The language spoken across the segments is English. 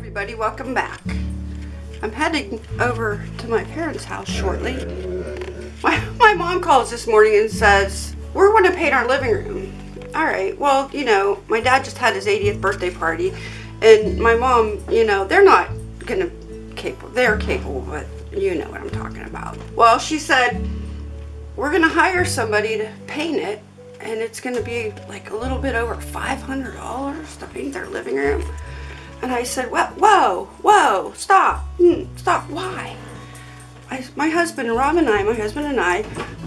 everybody, welcome back. I'm heading over to my parents' house shortly. My, my mom calls this morning and says, we're going to paint our living room. All right, well, you know, my dad just had his 80th birthday party and my mom, you know, they're not going to capable, they're capable, but you know what I'm talking about. Well, she said, we're going to hire somebody to paint it and it's going to be like a little bit over $500 to paint their living room. And I said, whoa, whoa, whoa, stop, mm, stop, why? I, my husband, Rob and I, my husband and I,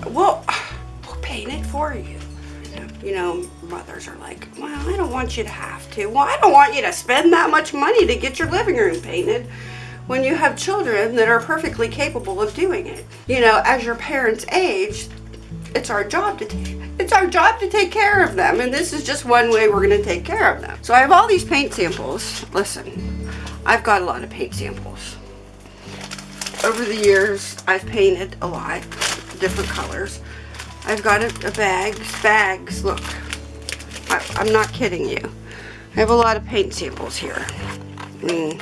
we'll, we'll paint it for you. You know, mothers are like, well, I don't want you to have to. Well, I don't want you to spend that much money to get your living room painted when you have children that are perfectly capable of doing it. You know, as your parents age, it's our job to it's our job to take care of them and this is just one way we're going to take care of them. So I have all these paint samples. Listen I've got a lot of paint samples. Over the years I've painted a lot different colors. I've got a, a bags bags look. I, I'm not kidding you. I have a lot of paint samples here. Mm.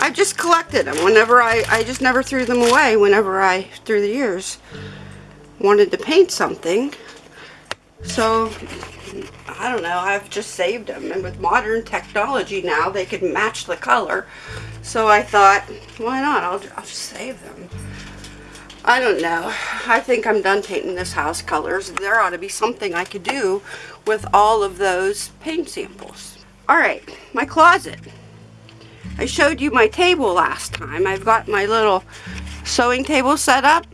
I've just collected them whenever I I just never threw them away whenever I through the years wanted to paint something. So, I don't know, I've just saved them. And with modern technology now, they can match the color. So I thought, why not? I'll, I'll just save them. I don't know. I think I'm done painting this house colors. There ought to be something I could do with all of those paint samples. Alright, my closet. I showed you my table last time. I've got my little sewing table set up.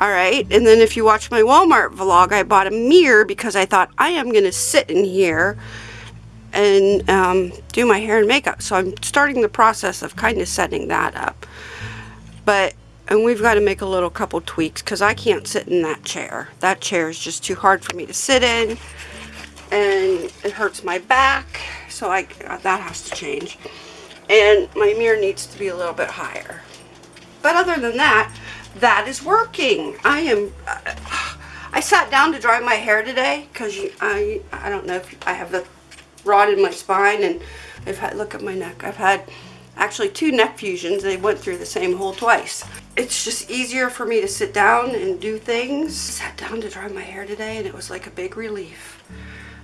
Alright, and then if you watch my Walmart vlog, I bought a mirror because I thought I am going to sit in here and um, do my hair and makeup. So I'm starting the process of kind of setting that up. But, and we've got to make a little couple tweaks because I can't sit in that chair. That chair is just too hard for me to sit in and it hurts my back. So I, that has to change. And my mirror needs to be a little bit higher. But other than that, that is working. I am, uh, I sat down to dry my hair today because I, I don't know if I have the rod in my spine and I've had, look at my neck. I've had actually two neck fusions. They went through the same hole twice. It's just easier for me to sit down and do things. Sat down to dry my hair today and it was like a big relief.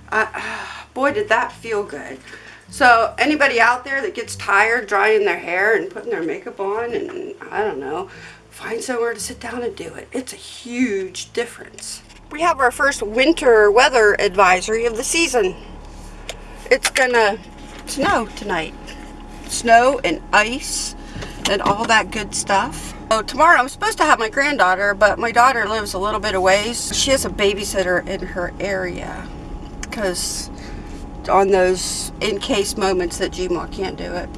Uh, boy, did that feel good. So anybody out there that gets tired drying their hair and putting their makeup on and I don't know, find somewhere to sit down and do it. It's a huge difference. We have our first winter weather advisory of the season. It's gonna snow tonight. Snow and ice and all that good stuff. So tomorrow I'm supposed to have my granddaughter, but my daughter lives a little bit away. She has a babysitter in her area because on those in case moments that Gma can't do it,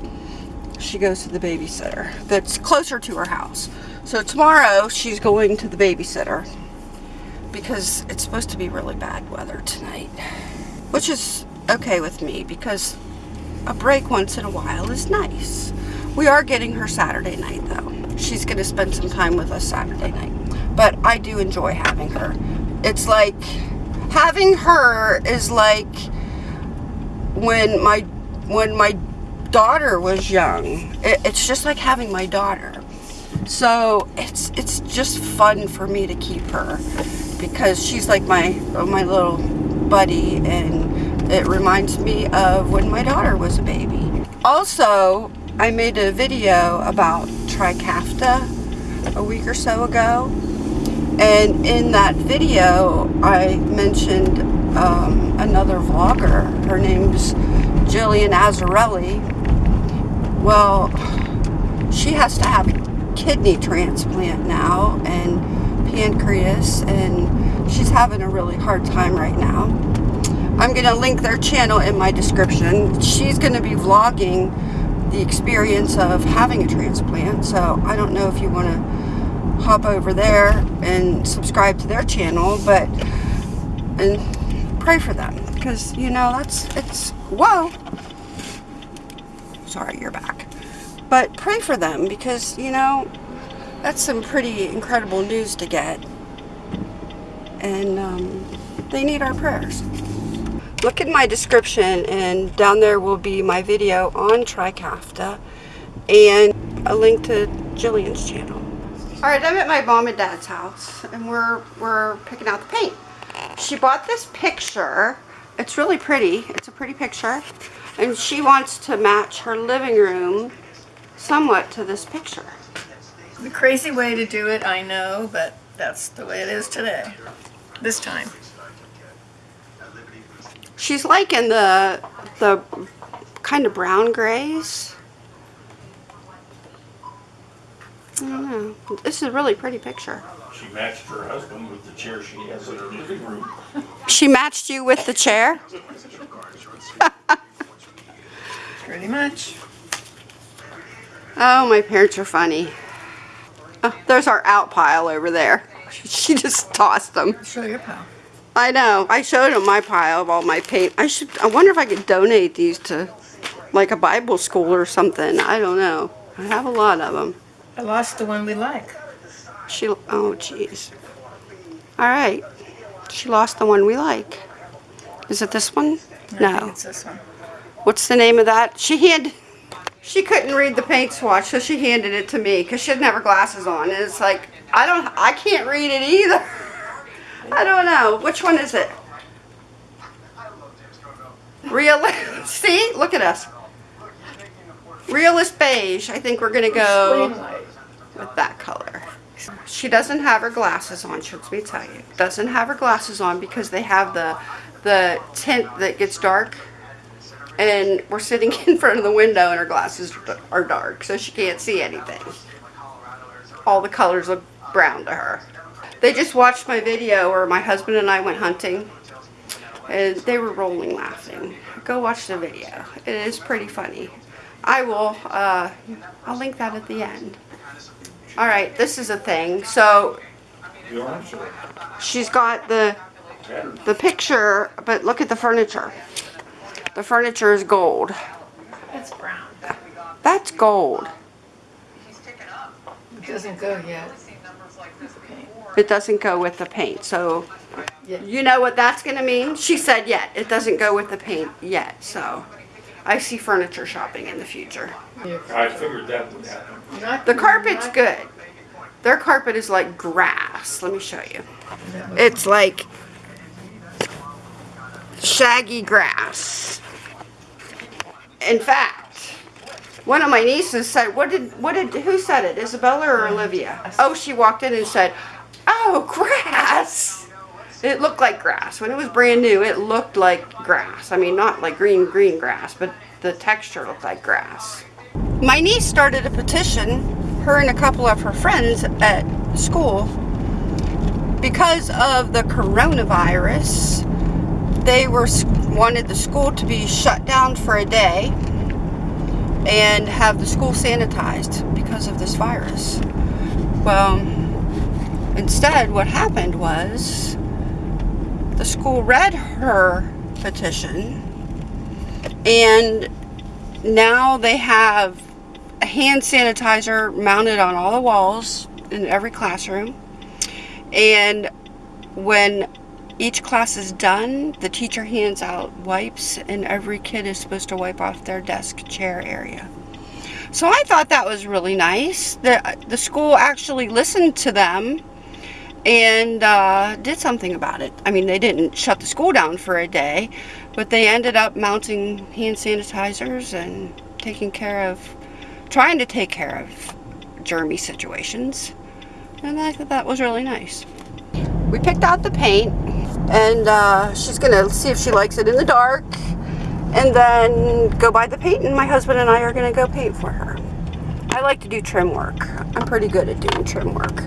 she goes to the babysitter that's closer to her house. So tomorrow she's going to the babysitter because it's supposed to be really bad weather tonight. Which is okay with me because a break once in a while is nice. We are getting her Saturday night though. She's going to spend some time with us Saturday night. But I do enjoy having her. It's like, having her is like when my, when my daughter was young. It, it's just like having my daughter. So it's it's just fun for me to keep her because she's like my my little buddy and it reminds me of when my daughter was a baby. Also, I made a video about Trikafta a week or so ago and in that video I mentioned um, another vlogger. Her name's Jillian Azzarelli. Well, she has to have kidney transplant now and pancreas and she's having a really hard time right now. I'm going to link their channel in my description. She's going to be vlogging the experience of having a transplant so I don't know if you want to hop over there and subscribe to their channel but and pray for them because you know that's it's whoa sorry you're back but pray for them because, you know, that's some pretty incredible news to get. And um, they need our prayers. look at my description and down there will be my video on Trikafta and a link to Jillian's channel. All right, I'm at my mom and dad's house and we're, we're picking out the paint. She bought this picture. It's really pretty. It's a pretty picture. And she wants to match her living room somewhat to this picture. The crazy way to do it, I know, but that's the way it is today. This time. She's liking the the kind of brown grays. I don't know. This is a really pretty picture. She matched her husband with the chair she has in her living room. She matched you with the chair? Pretty much. Oh, my parents are funny. Oh, there's our out pile over there. She just tossed them. Show your pal. I know. I showed him my pile of all my paint. I should. I wonder if I could donate these to, like a Bible school or something. I don't know. I have a lot of them. I lost the one we like. She. Oh, jeez. All right. She lost the one we like. Is it this one? Think No. it's this one. What's the name of that? She hand. She couldn't read the paint swatch, so she handed it to me because she didn't have her glasses on. And it's like I don't. I can't read it either. I don't know. Which one is it? Realist. See, look at us. Realist beige. I think we're gonna go with that color. She doesn't have her glasses on. Lets me tell you, doesn't have her glasses on because they have the the tint that gets dark. And we're sitting in front of the window, and her glasses are dark, so she can't see anything. All the colors look brown to her. They just watched my video where my husband and I went hunting, and they were rolling laughing. Go watch the video. It is pretty funny. I will. Uh, I'll link that at the end. All right, this is a thing. So she's got the the picture, but look at the furniture. The furniture is gold. It's brown. That's gold. It doesn't go yet. It doesn't go with the paint. So Yeah. you know what that's going to mean? She said yet. It doesn't go with the paint yet. So I see furniture shopping in the future. I figured that would happen. The carpet's good. Their carpet is like grass. Let me show you. It's like shaggy grass. In fact, one of my nieces said, "What did what did who said it? Isabella or Olivia?" Oh, she walked in and said, "Oh, grass." It looked like grass when it was brand new. It looked like grass. I mean, not like green green grass, but the texture looked like grass. My niece started a petition, her and a couple of her friends at school, because of the coronavirus. They were wanted the school to be shut down for a day and have the school sanitized because of this virus. Well, instead, what happened was the school read her petition and now they have a hand sanitizer mounted on all the walls in every classroom. And when each class is done, the teacher hands out wipes, and every kid is supposed to wipe off their desk chair area. So I thought that was really nice. The, the school actually listened to them and uh, did something about it. I mean, they didn't shut the school down for a day, but they ended up mounting hand sanitizers and taking care of, trying to take care of germy situations. And I thought that was really nice. We picked out the paint, and uh, she's gonna see if she likes it in the dark, and then go buy the paint, and my husband and I are gonna go paint for her. I like to do trim work. I'm pretty good at doing trim work.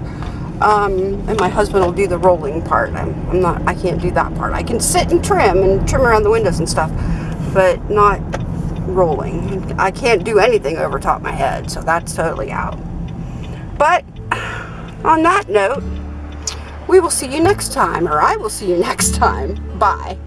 Um, and my husband will do the rolling part. I'm, I'm not, I can't do that part. I can sit and trim and trim around the windows and stuff, but not rolling. I can't do anything over top my head, so that's totally out. But on that note, we will see you next time, or I will see you next time. Bye.